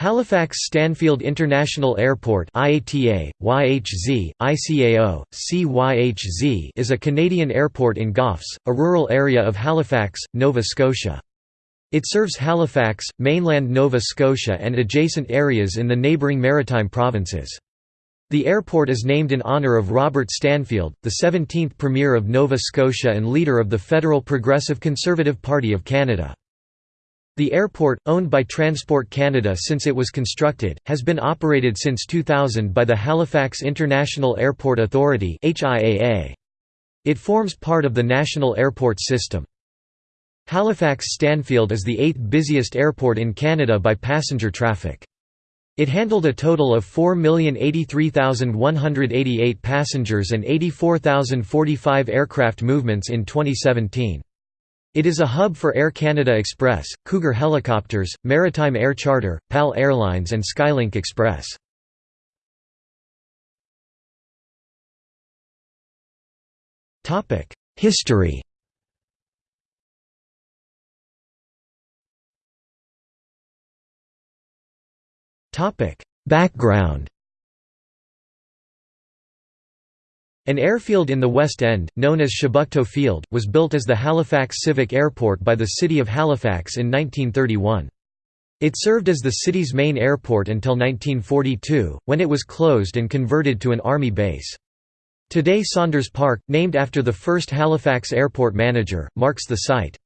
Halifax Stanfield International Airport IATA, YHZ, ICAO, CYHZ is a Canadian airport in Goffs, a rural area of Halifax, Nova Scotia. It serves Halifax, mainland Nova Scotia and adjacent areas in the neighbouring maritime provinces. The airport is named in honour of Robert Stanfield, the 17th Premier of Nova Scotia and leader of the Federal Progressive Conservative Party of Canada. The airport, owned by Transport Canada since it was constructed, has been operated since 2000 by the Halifax International Airport Authority It forms part of the National Airport System. Halifax Stanfield is the eighth busiest airport in Canada by passenger traffic. It handled a total of 4,083,188 passengers and 84,045 aircraft movements in 2017. It is a hub for Air Canada Express, Cougar Helicopters, Maritime Air Charter, PAL Airlines and Skylink Express. History Background An airfield in the West End, known as Chebucto Field, was built as the Halifax Civic Airport by the City of Halifax in 1931. It served as the city's main airport until 1942, when it was closed and converted to an army base. Today Saunders Park, named after the first Halifax airport manager, marks the site.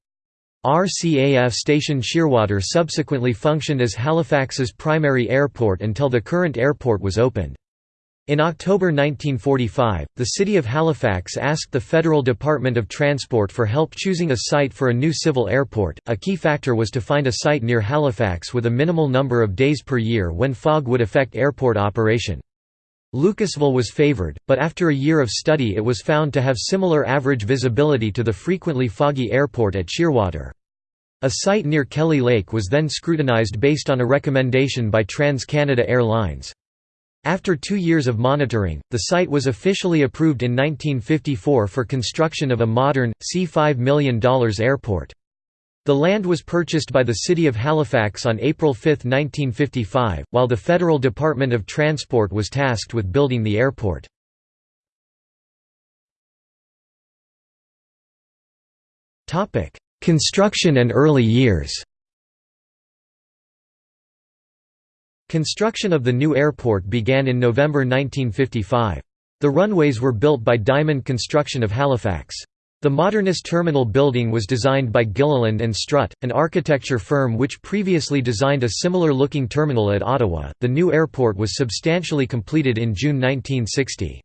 RCAF Station Shearwater subsequently functioned as Halifax's primary airport until the current airport was opened. In October 1945, the city of Halifax asked the Federal Department of Transport for help choosing a site for a new civil airport. A key factor was to find a site near Halifax with a minimal number of days per year when fog would affect airport operation. Lucasville was favoured, but after a year of study it was found to have similar average visibility to the frequently foggy airport at Shearwater. A site near Kelly Lake was then scrutinised based on a recommendation by Trans-Canada Airlines. After two years of monitoring, the site was officially approved in 1954 for construction of a modern, C$5 million airport. The land was purchased by the City of Halifax on April 5, 1955, while the Federal Department of Transport was tasked with building the airport. Construction and early years Construction of the new airport began in November 1955. The runways were built by Diamond Construction of Halifax. The modernist terminal building was designed by Gilliland and Strutt, an architecture firm which previously designed a similar-looking terminal at Ottawa. The new airport was substantially completed in June 1960.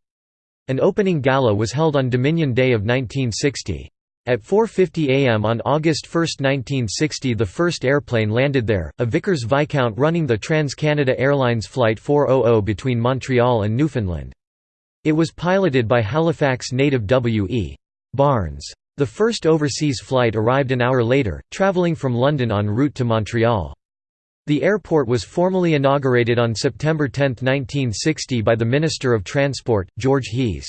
An opening gala was held on Dominion Day of 1960. At 4.50 am on August 1, 1960 the first airplane landed there, a Vickers Viscount running the Trans-Canada Airlines Flight 400 between Montreal and Newfoundland. It was piloted by Halifax native W. E. Barnes. The first overseas flight arrived an hour later, travelling from London en route to Montreal. The airport was formally inaugurated on September 10, 1960 by the Minister of Transport, George Hees.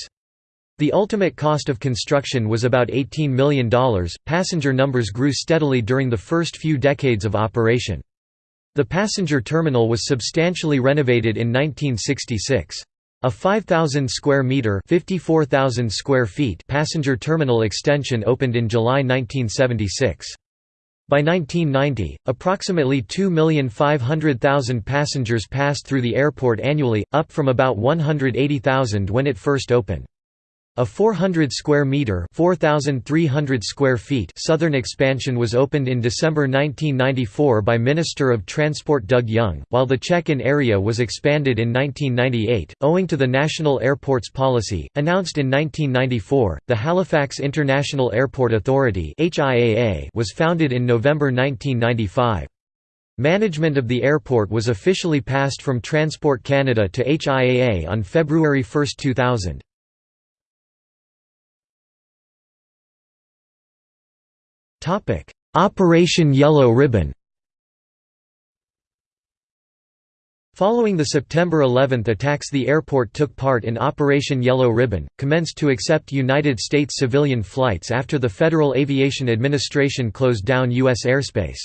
The ultimate cost of construction was about $18 million. Passenger numbers grew steadily during the first few decades of operation. The passenger terminal was substantially renovated in 1966. A 5,000 square meter (54,000 square feet) passenger terminal extension opened in July 1976. By 1990, approximately 2,500,000 passengers passed through the airport annually, up from about 180,000 when it first opened. A 400 square meter (4300 square feet) southern expansion was opened in December 1994 by Minister of Transport Doug Young, while the check-in area was expanded in 1998 owing to the National Airports Policy announced in 1994. The Halifax International Airport Authority (HIAA) was founded in November 1995. Management of the airport was officially passed from Transport Canada to HIAA on February 1, 2000. Operation Yellow Ribbon Following the September 11 attacks the airport took part in Operation Yellow Ribbon, commenced to accept United States civilian flights after the Federal Aviation Administration closed down U.S. airspace.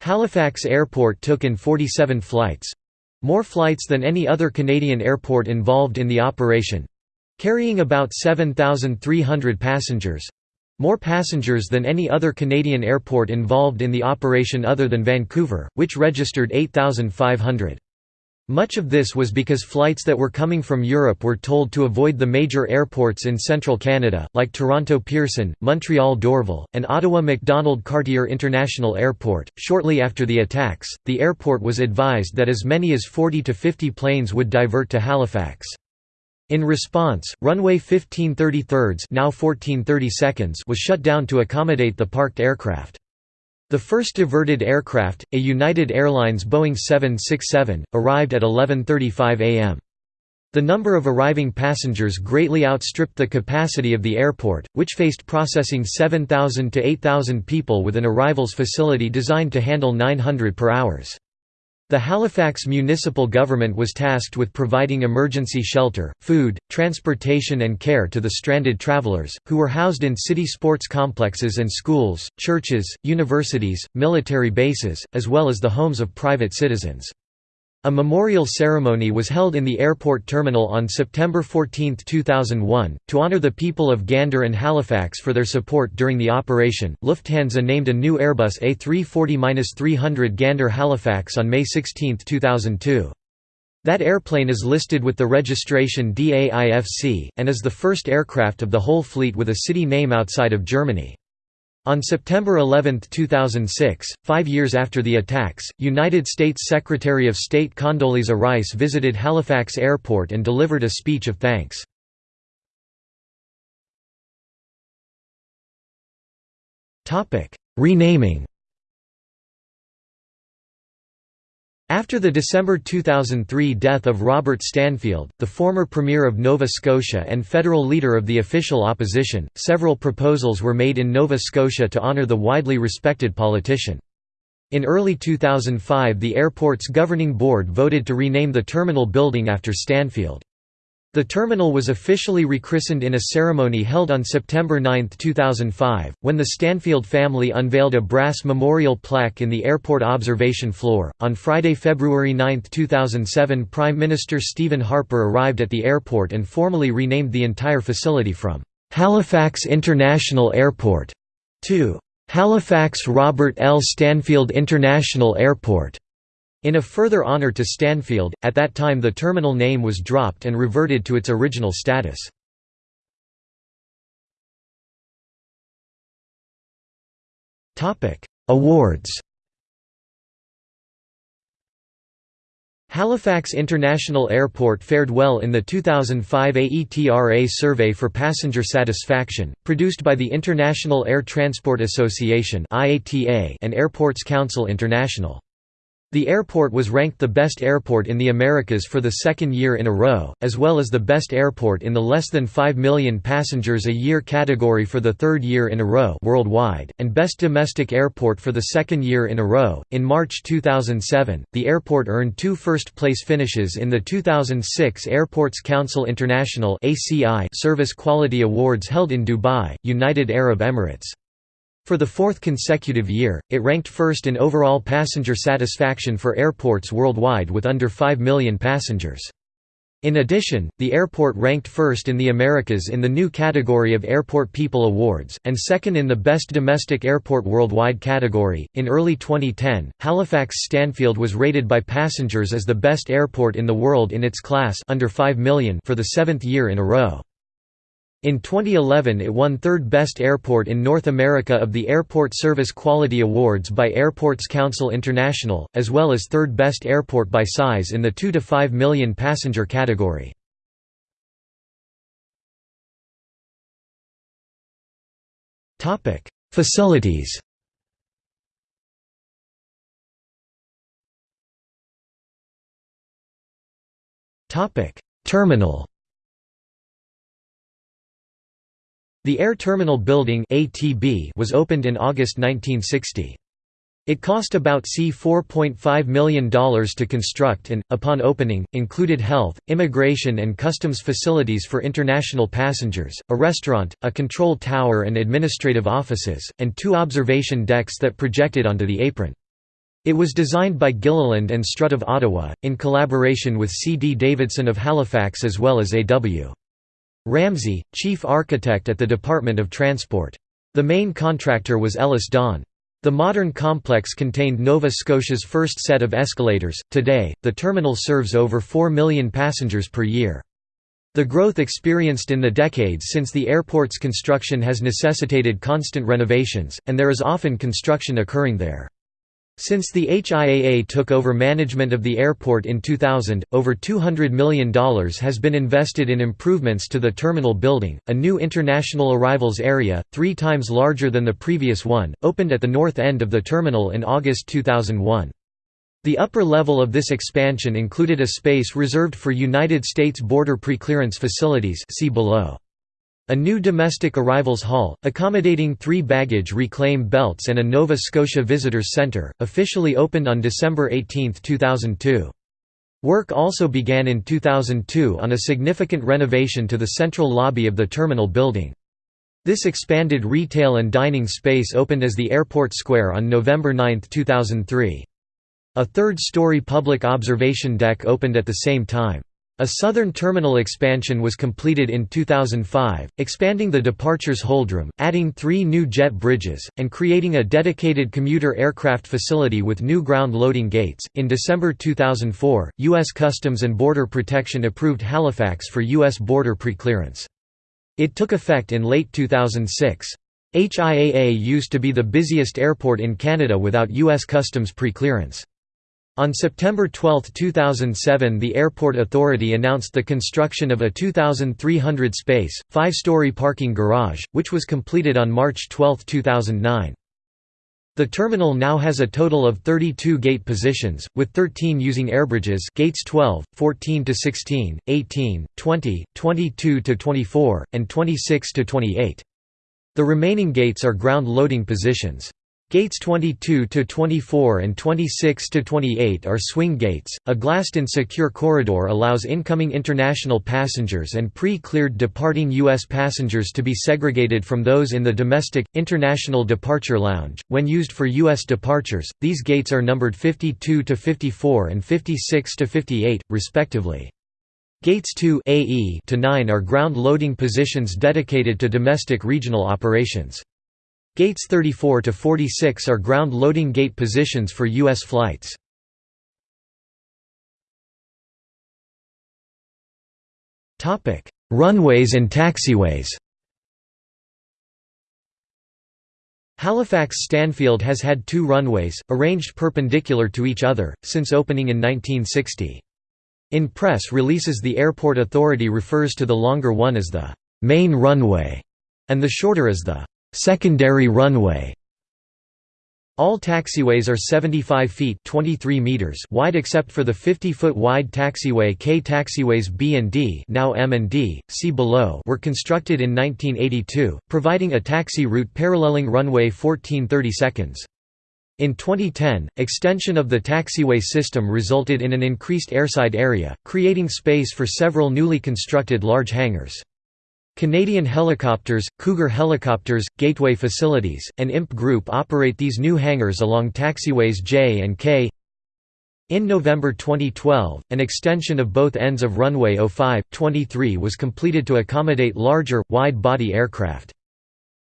Halifax Airport took in 47 flights—more flights than any other Canadian airport involved in the operation—carrying about 7,300 passengers—more passengers than any other Canadian airport involved in the operation other than Vancouver, which registered 8,500. Much of this was because flights that were coming from Europe were told to avoid the major airports in central Canada, like Toronto Pearson, Montreal Dorval, and Ottawa Macdonald Cartier International Airport. Shortly after the attacks, the airport was advised that as many as 40 to 50 planes would divert to Halifax. In response, runway 1533 now 1430 was shut down to accommodate the parked aircraft. The first diverted aircraft, a United Airlines Boeing 767, arrived at 11.35 am. The number of arriving passengers greatly outstripped the capacity of the airport, which faced processing 7,000 to 8,000 people with an arrivals facility designed to handle 900 per hours. The Halifax municipal government was tasked with providing emergency shelter, food, transportation and care to the stranded travelers, who were housed in city sports complexes and schools, churches, universities, military bases, as well as the homes of private citizens. A memorial ceremony was held in the airport terminal on September 14, 2001, to honor the people of Gander and Halifax for their support during the operation. Lufthansa named a new Airbus A340-300 Gander Halifax on May 16, 2002. That airplane is listed with the registration DAIFC, and is the first aircraft of the whole fleet with a city name outside of Germany. On September 11, 2006, five years after the attacks, United States Secretary of State Condoleezza Rice visited Halifax Airport and delivered a speech of thanks. Renaming After the December 2003 death of Robert Stanfield, the former Premier of Nova Scotia and federal leader of the official opposition, several proposals were made in Nova Scotia to honour the widely respected politician. In early 2005 the airport's governing board voted to rename the terminal building after Stanfield. The terminal was officially rechristened in a ceremony held on September 9, 2005, when the Stanfield family unveiled a brass memorial plaque in the airport observation floor. On Friday, February 9, 2007, Prime Minister Stephen Harper arrived at the airport and formally renamed the entire facility from Halifax International Airport to Halifax Robert L. Stanfield International Airport. In a further honor to Stanfield, at that time the terminal name was dropped and reverted to its original status. Awards Halifax International Airport fared well in the 2005 AETRA survey for passenger satisfaction, produced by the International Air Transport Association and Airports Council International. The airport was ranked the best airport in the Americas for the second year in a row, as well as the best airport in the less than 5 million passengers a year category for the third year in a row worldwide, and best domestic airport for the second year in a row. In March 2007, the airport earned two first place finishes in the 2006 Airports Council International (ACI) Service Quality Awards held in Dubai, United Arab Emirates. For the fourth consecutive year, it ranked first in overall passenger satisfaction for airports worldwide with under 5 million passengers. In addition, the airport ranked first in the Americas in the new category of Airport People Awards, and second in the Best Domestic Airport Worldwide category. In early 2010, Halifax Stanfield was rated by passengers as the best airport in the world in its class under 5 million for the seventh year in a row. In 2011 it won third best airport in North America of the Airport Service Quality Awards by Airports Council International, as well as third best airport by size in the 2 to 5 million passenger category. Facilities Terminal The Air Terminal Building was opened in August 1960. It cost about C$4.5 million to construct and, upon opening, included health, immigration and customs facilities for international passengers, a restaurant, a control tower and administrative offices, and two observation decks that projected onto the apron. It was designed by Gilliland and Strutt of Ottawa, in collaboration with C. D. Davidson of Halifax as well as A. W. Ramsey, chief architect at the Department of Transport. The main contractor was Ellis Don. The modern complex contained Nova Scotia's first set of escalators. Today, the terminal serves over 4 million passengers per year. The growth experienced in the decades since the airport's construction has necessitated constant renovations, and there is often construction occurring there. Since the HIAA took over management of the airport in 2000, over $200 million has been invested in improvements to the terminal building. A new international arrivals area, three times larger than the previous one, opened at the north end of the terminal in August 2001. The upper level of this expansion included a space reserved for United States border preclearance facilities see below. A new domestic arrivals hall, accommodating three baggage reclaim belts and a Nova Scotia Visitors Centre, officially opened on December 18, 2002. Work also began in 2002 on a significant renovation to the central lobby of the terminal building. This expanded retail and dining space opened as the Airport Square on November 9, 2003. A third-story public observation deck opened at the same time. A southern terminal expansion was completed in 2005, expanding the departures holdroom, adding three new jet bridges, and creating a dedicated commuter aircraft facility with new ground loading gates. In December 2004, U.S. Customs and Border Protection approved Halifax for U.S. border preclearance. It took effect in late 2006. HIAA used to be the busiest airport in Canada without U.S. Customs preclearance. On September 12, 2007 the Airport Authority announced the construction of a 2,300-space, five-story parking garage, which was completed on March 12, 2009. The terminal now has a total of 32 gate positions, with 13 using airbridges gates 12, 14 to 16, 18, 20, 22 to 24, and 26 to 28. The remaining gates are ground loading positions. Gates 22 to 24 and 26 to 28 are swing gates. A glassed-in secure corridor allows incoming international passengers and pre-cleared departing US passengers to be segregated from those in the domestic international departure lounge. When used for US departures, these gates are numbered 52 to 54 and 56 to 58 respectively. Gates 2 AE to 9 are ground loading positions dedicated to domestic regional operations. Gates 34 to 46 are ground loading gate positions for U.S. flights. Topic: Runways and taxiways Halifax Stanfield has had two runways, arranged perpendicular to each other, since opening in 1960. In press releases the Airport Authority refers to the longer one as the «main runway» and the shorter as the Secondary runway all taxiways are 75 feet 23 meters wide except for the 50-foot wide taxiway K. Taxiways B and D, now M and D, see below, were constructed in 1982, providing a taxi route paralleling runway 1430 seconds. In 2010, extension of the taxiway system resulted in an increased airside area, creating space for several newly constructed large hangars. Canadian Helicopters, Cougar Helicopters, Gateway Facilities, and IMP Group operate these new hangars along taxiways J and K. In November 2012, an extension of both ends of runway 05-23 was completed to accommodate larger, wide-body aircraft.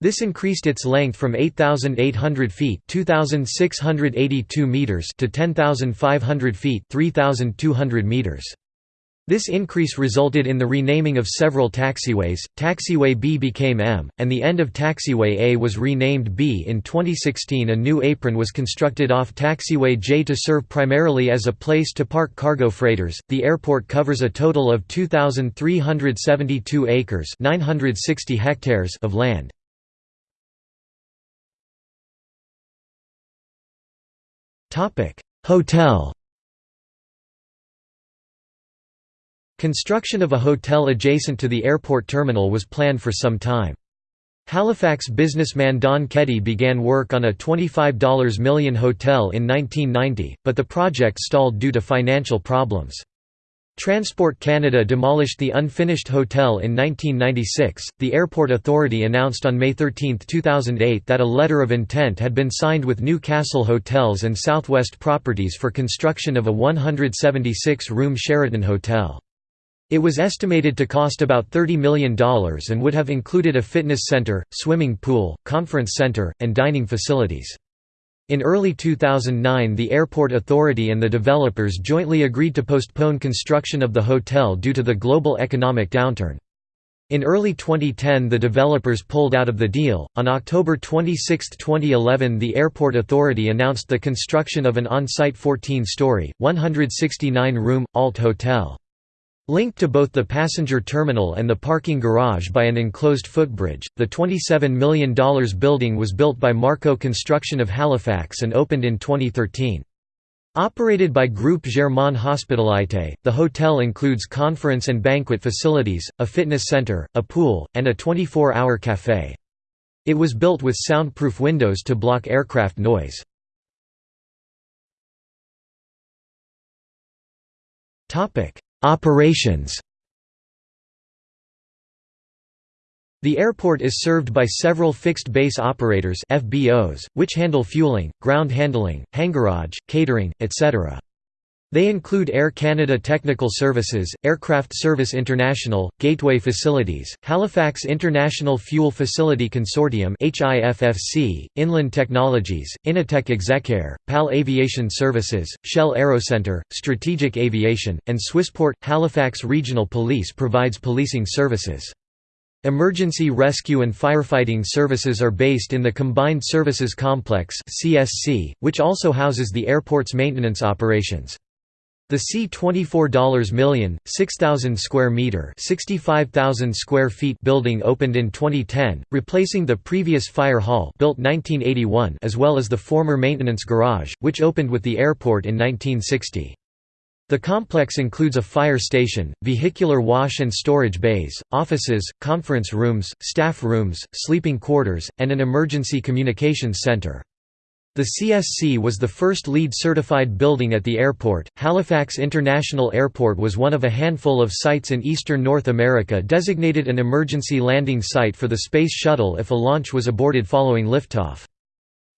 This increased its length from 8,800 feet (2,682 meters) to 10,500 feet (3,200 meters). This increase resulted in the renaming of several taxiways. Taxiway B became M, and the end of Taxiway A was renamed B. In 2016, a new apron was constructed off Taxiway J to serve primarily as a place to park cargo freighters. The airport covers a total of 2,372 acres (960 hectares) of land. Topic: Hotel. Construction of a hotel adjacent to the airport terminal was planned for some time. Halifax businessman Don Keddy began work on a $25 million hotel in 1990, but the project stalled due to financial problems. Transport Canada demolished the unfinished hotel in 1996. The Airport Authority announced on May 13, 2008 that a letter of intent had been signed with Newcastle Hotels and Southwest Properties for construction of a 176 room Sheraton Hotel. It was estimated to cost about $30 million and would have included a fitness center, swimming pool, conference center, and dining facilities. In early 2009 the Airport Authority and the developers jointly agreed to postpone construction of the hotel due to the global economic downturn. In early 2010 the developers pulled out of the deal. On October 26, 2011 the Airport Authority announced the construction of an on-site 14-story, 169-room, alt hotel. Linked to both the passenger terminal and the parking garage by an enclosed footbridge, the $27 million building was built by Marco Construction of Halifax and opened in 2013. Operated by Groupe Germain Hospitalité, the hotel includes conference and banquet facilities, a fitness center, a pool, and a 24-hour café. It was built with soundproof windows to block aircraft noise. Operations The airport is served by several fixed base operators FBOs, which handle fueling, ground handling, hangarage, catering, etc. They include Air Canada Technical Services, Aircraft Service International, Gateway Facilities, Halifax International Fuel Facility Consortium Inland Technologies, Innotech Execaire, PAL Aviation Services, Shell Aerocenter, Strategic Aviation, and Swissport. Halifax Regional Police provides policing services. Emergency rescue and firefighting services are based in the Combined Services Complex which also houses the airport's maintenance operations. The C$24 million, 6,000 square meter, 65,000 square feet building opened in 2010, replacing the previous fire hall built 1981 as well as the former maintenance garage, which opened with the airport in 1960. The complex includes a fire station, vehicular wash and storage bays, offices, conference rooms, staff rooms, sleeping quarters, and an emergency communications center. The CSC was the first LEED certified building at the airport. Halifax International Airport was one of a handful of sites in eastern North America designated an emergency landing site for the Space Shuttle if a launch was aborted following liftoff.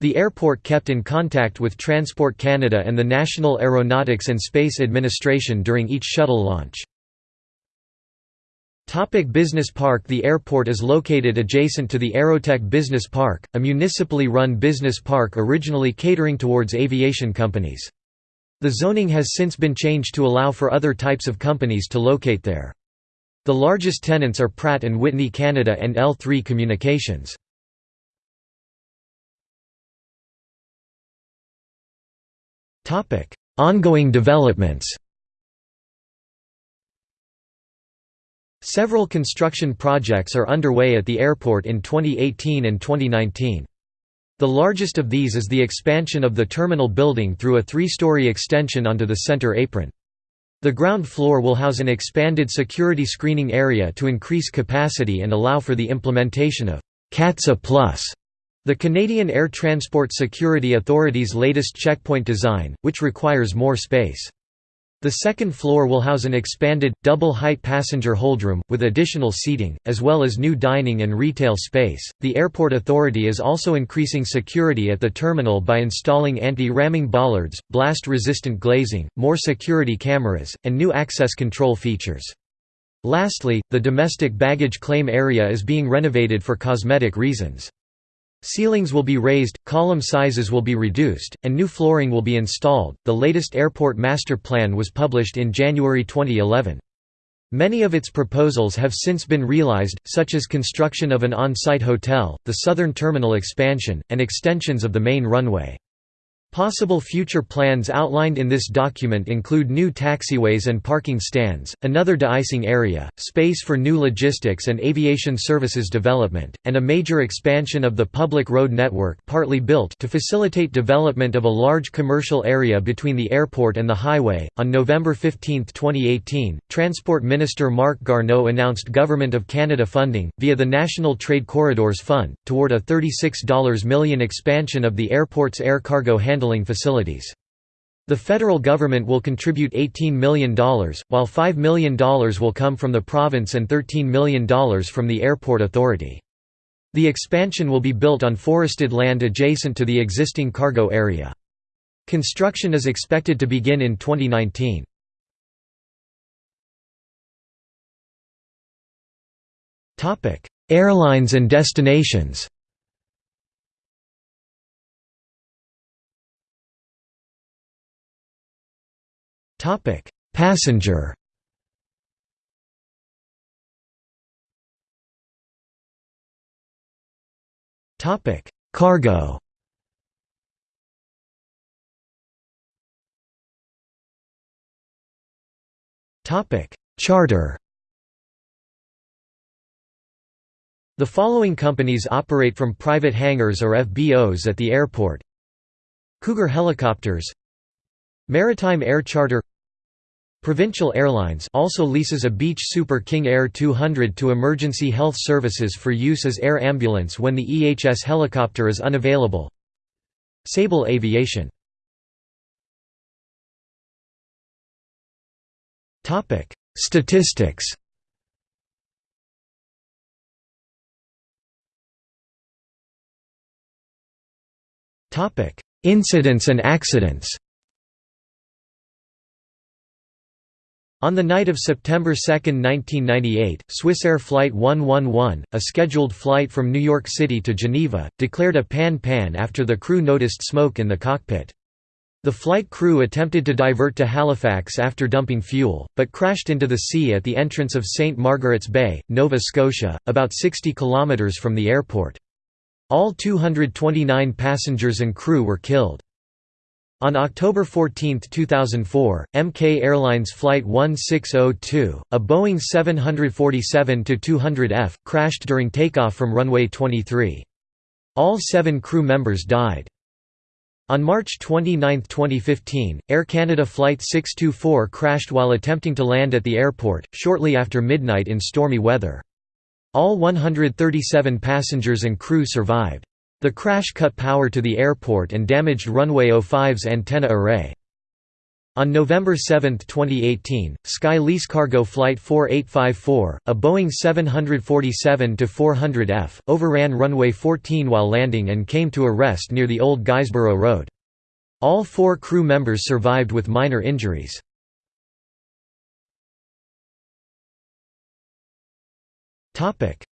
The airport kept in contact with Transport Canada and the National Aeronautics and Space Administration during each shuttle launch. Topic business Park The airport is located adjacent to the Aerotech Business Park, a municipally run business park originally catering towards aviation companies. The zoning has since been changed to allow for other types of companies to locate there. The largest tenants are Pratt & Whitney Canada and L3 Communications. Ongoing developments Several construction projects are underway at the airport in 2018 and 2019. The largest of these is the expansion of the terminal building through a three-story extension onto the center apron. The ground floor will house an expanded security screening area to increase capacity and allow for the implementation of CATSA Plus, the Canadian Air Transport Security Authority's latest checkpoint design, which requires more space. The second floor will house an expanded, double-height passenger holdroom, with additional seating, as well as new dining and retail space. The Airport Authority is also increasing security at the terminal by installing anti-ramming bollards, blast-resistant glazing, more security cameras, and new access control features. Lastly, the domestic baggage claim area is being renovated for cosmetic reasons. Ceilings will be raised, column sizes will be reduced, and new flooring will be installed. The latest airport master plan was published in January 2011. Many of its proposals have since been realized, such as construction of an on-site hotel, the southern terminal expansion, and extensions of the main runway. Possible future plans outlined in this document include new taxiways and parking stands, another de-icing area, space for new logistics and aviation services development, and a major expansion of the public road network partly built to facilitate development of a large commercial area between the airport and the highway. On November 15, 2018, Transport Minister Marc Garneau announced Government of Canada funding, via the National Trade Corridors Fund, toward a $36 million expansion of the airport's air cargo handling handling facilities. The federal government will contribute $18 million, while $5 million will come from the province and $13 million from the airport authority. The expansion will be built on forested land adjacent to the existing cargo area. Construction is expected to begin in 2019. Airlines and destinations Topic: Passenger. Topic: Cargo. Topic: Charter. The following companies operate from private hangars or FBOs at the airport. Cougar Helicopters Maritime Air Charter Provincial Airlines also leases a Beech Super King Air 200 to emergency health services for use as air ambulance when the EHS helicopter is unavailable. Sable Aviation Statistics Incidents and accidents On the night of September 2, 1998, Swissair Flight 111, a scheduled flight from New York City to Geneva, declared a pan-pan after the crew noticed smoke in the cockpit. The flight crew attempted to divert to Halifax after dumping fuel, but crashed into the sea at the entrance of St. Margaret's Bay, Nova Scotia, about 60 kilometres from the airport. All 229 passengers and crew were killed. On October 14, 2004, MK Airlines Flight 1602, a Boeing 747-200F, crashed during takeoff from runway 23. All seven crew members died. On March 29, 2015, Air Canada Flight 624 crashed while attempting to land at the airport, shortly after midnight in stormy weather. All 137 passengers and crew survived. The crash cut power to the airport and damaged runway 05's antenna array. On November 7, 2018, Sky Lease Cargo Flight 4854, a Boeing 747-400F, overran runway 14 while landing and came to a rest near the old Guysborough Road. All four crew members survived with minor injuries.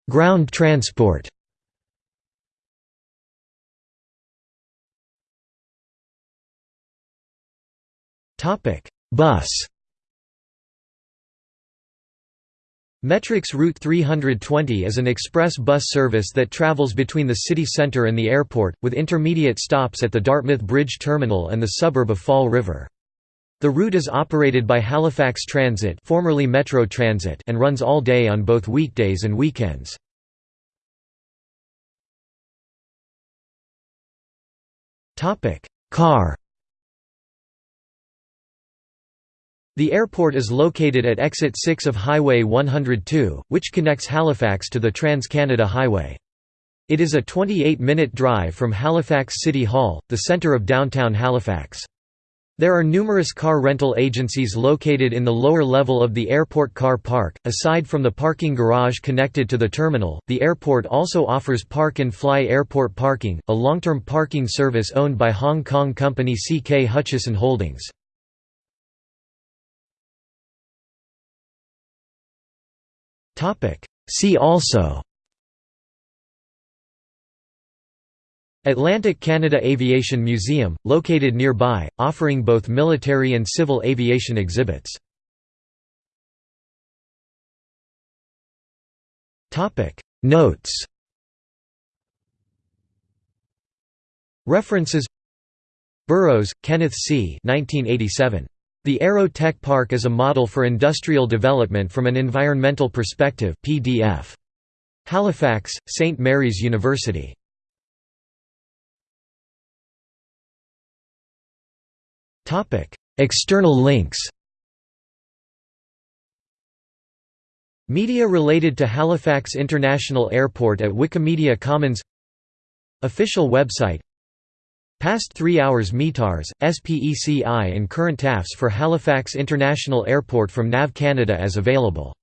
Ground transport Topic: Bus. MetroX Route 320 is an express bus service that travels between the city centre and the airport, with intermediate stops at the Dartmouth Bridge Terminal and the suburb of Fall River. The route is operated by Halifax Transit, formerly Metro Transit and runs all day on both weekdays and weekends. Car The airport is located at exit 6 of Highway 102, which connects Halifax to the Trans-Canada Highway. It is a 28-minute drive from Halifax City Hall, the centre of downtown Halifax. There are numerous car rental agencies located in the lower level of the airport car park. Aside from the parking garage connected to the terminal, the airport also offers Park and Fly Airport Parking, a long-term parking service owned by Hong Kong company CK Hutchison Holdings. See also Atlantic Canada Aviation Museum, located nearby, offering both military and civil aviation exhibits. Notes References Burrows, Kenneth C. 1987. The Aero Tech Park is a model for industrial development from an environmental perspective PDF. Halifax, St. Mary's University. External links Media related to Halifax International Airport at Wikimedia Commons Official website Past 3 hours METARS, SPECI and current TAFs for Halifax International Airport from NAV Canada as available.